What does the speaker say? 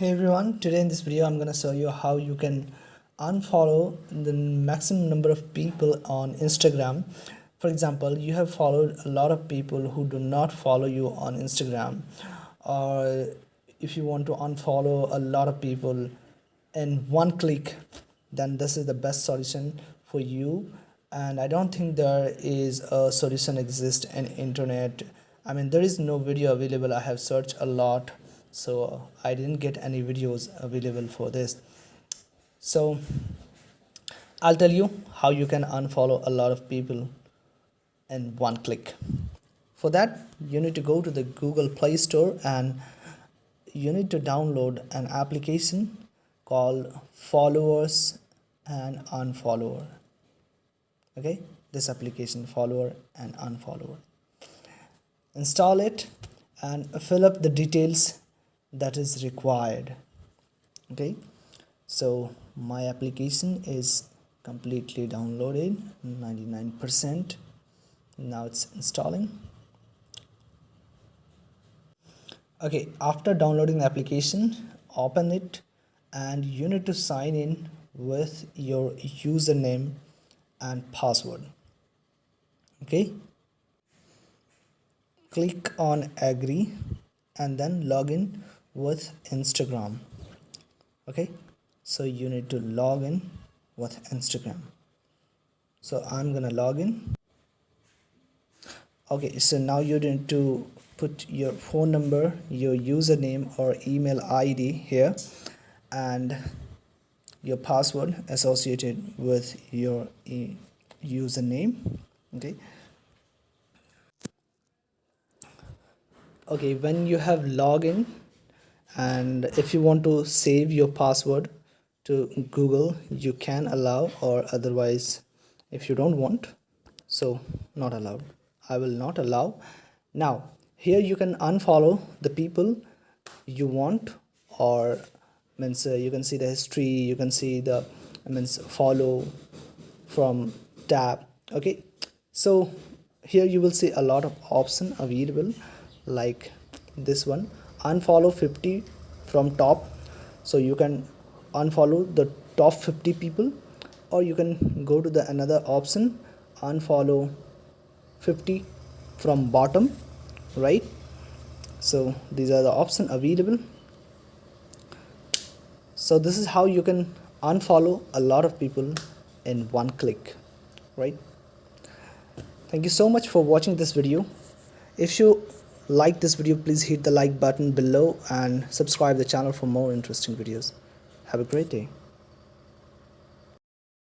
Hey everyone, today in this video I'm gonna show you how you can unfollow the maximum number of people on Instagram. For example, you have followed a lot of people who do not follow you on Instagram. Or if you want to unfollow a lot of people in one click then this is the best solution for you. And I don't think there is a solution exist in internet. I mean there is no video available. I have searched a lot so uh, I didn't get any videos available for this. So I'll tell you how you can unfollow a lot of people in one click. For that you need to go to the Google Play Store and you need to download an application called followers and unfollower. Okay? This application follower and unfollower. Install it and fill up the details that is required. Okay? So my application is completely downloaded 99% now it's installing. Okay after downloading the application open it and you need to sign in with your username and password. Okay? Click on agree and then log in with Instagram. Okay? So you need to log in with Instagram. So I'm gonna log in. Okay so now you need to put your phone number your username or email ID here and your password associated with your e username. Okay? Okay when you have login and if you want to save your password to Google you can allow or otherwise if you don't want so not allowed. I will not allow. Now here you can unfollow the people you want or means uh, you can see the history you can see the means follow from tab. Okay? So here you will see a lot of option available like this one unfollow 50 from top. So you can unfollow the top 50 people or you can go to the another option unfollow 50 from bottom right? So these are the options available. So this is how you can unfollow a lot of people in one click right? Thank you so much for watching this video. If you like this video please hit the like button below and subscribe the channel for more interesting videos. Have a great day